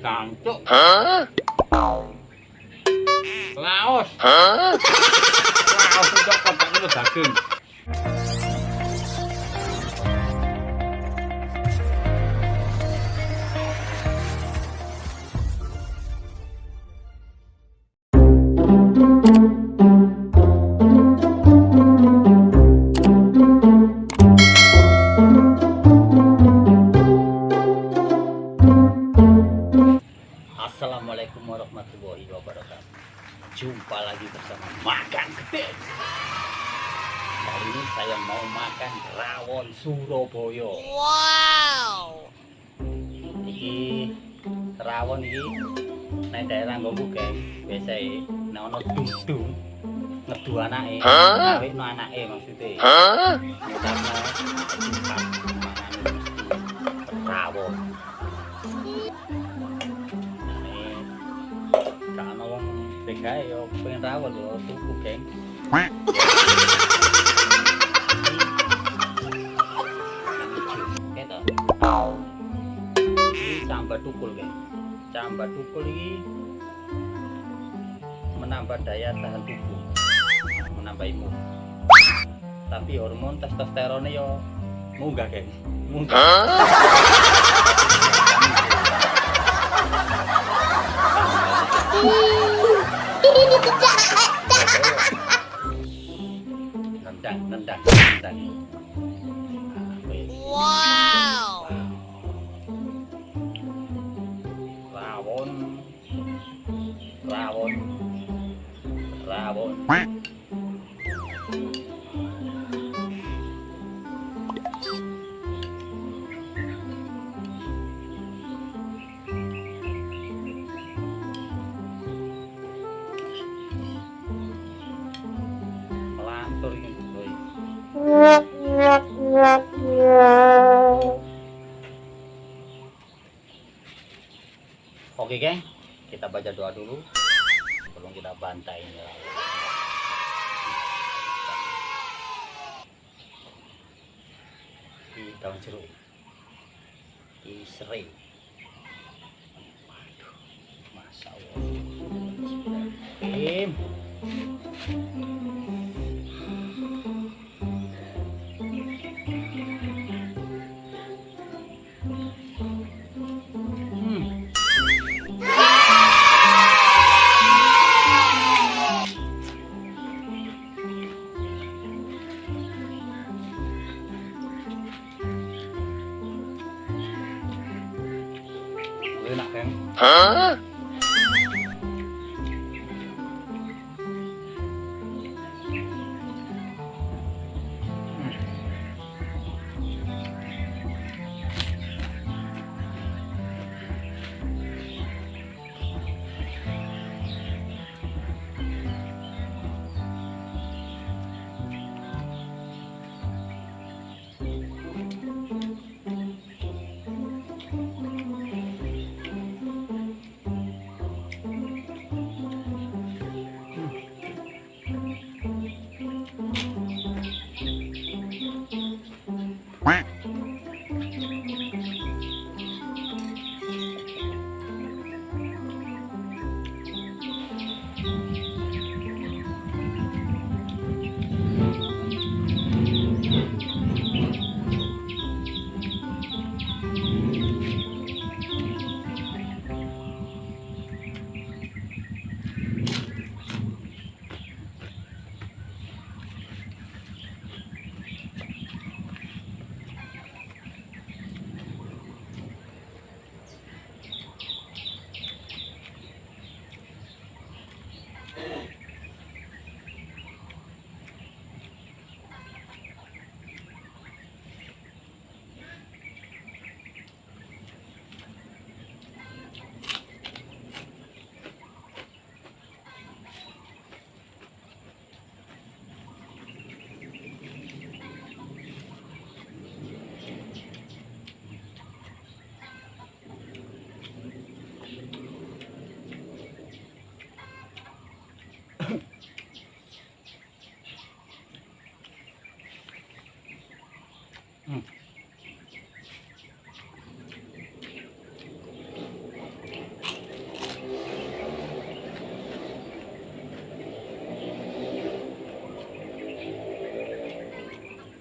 Sangcuk. Hah? Laos. Hah? Laos itu kotaknya daging. Jumpa lagi bersama Makan Gede. Kali ini saya mau makan rawon Surabaya. Wow. Ini rawon ini Nah daerah ngomong geng Biasanya Nah ada dung-dung Ngedu anaknya Ngawin no anaknya maksudnya. Karena Mangan mesti Rawon wong Bengkai yo pengen rawon yo tuku geng. Ini cambat tukul geng Cambat tukul ini menambah daya tahan tubuh. Menambah imun. Tapi hormon testosteronnya yo munggah geng munggah nendang nendang nendang Nah, wis. Wow. rawon rawon rawon Oke geng, kita baca doa dulu sebelum kita bantai ini. Di daun jeruk, di serai. Masya Allah. Bismillahirrahmanirrahim. Hmm.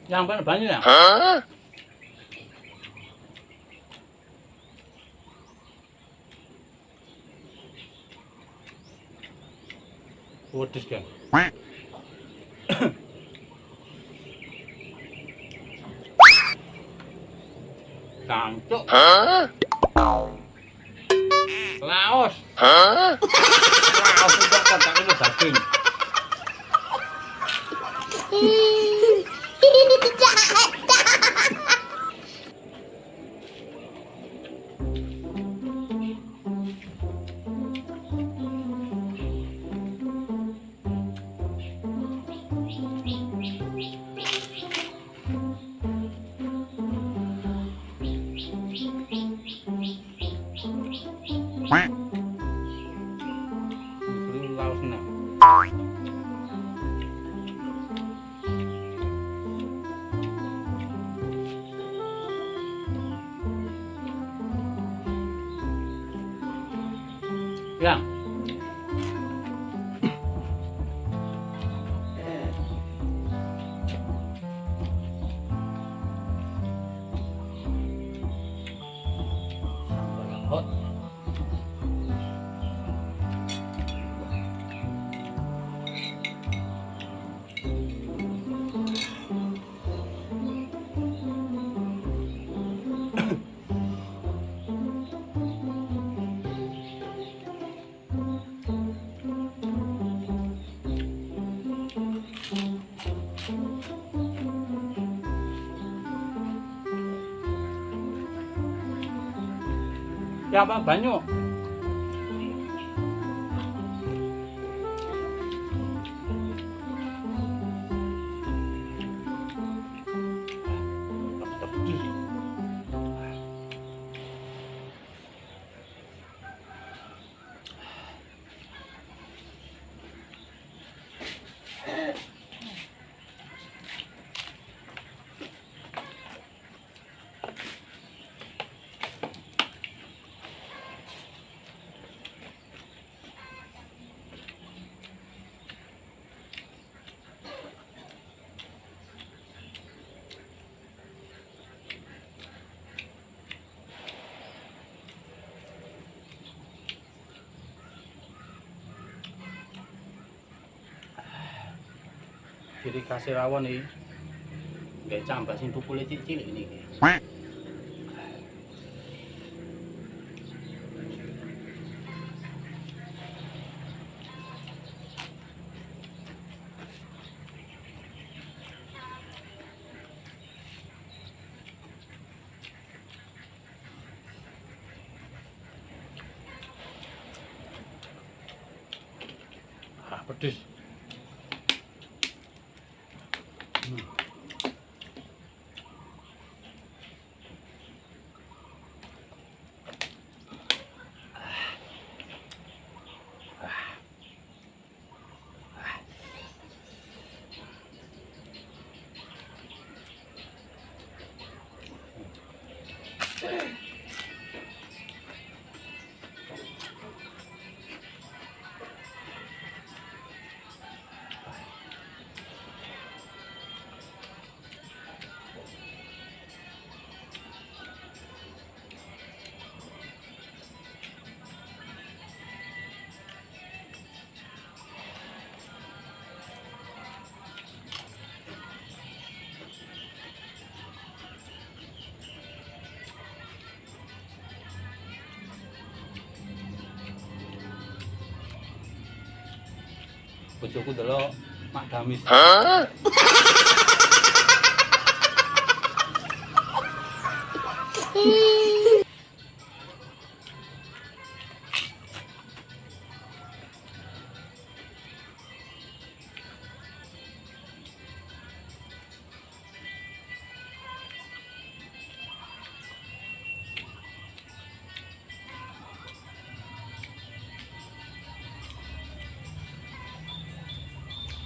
Yang mana banyak ya? Huh? What is that? Laos. Laos Yang 加班白弄 Jadi kasih rawon nih. Gak cambah sing tukule cilik ini. Ah, pedes. Bojoku delok Mak Damis.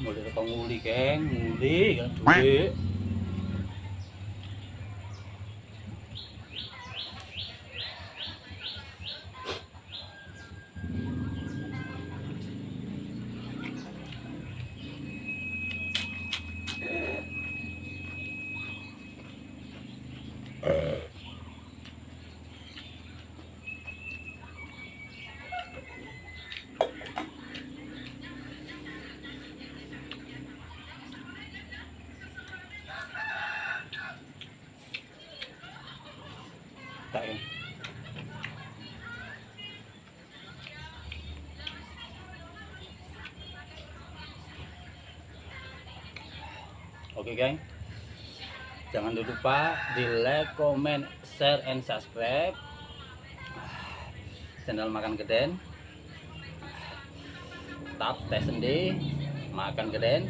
Mulai kau nguli, Keng, nguli kan duwe. Ya. Oke guys. Jangan lupa di like, comment, share, and subscribe channel makan geden. Tetap stay sendi, makan geden.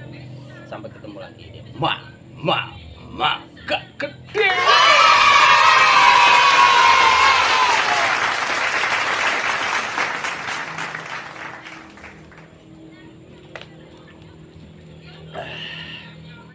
Sampai ketemu lagi di ma ma makan geden.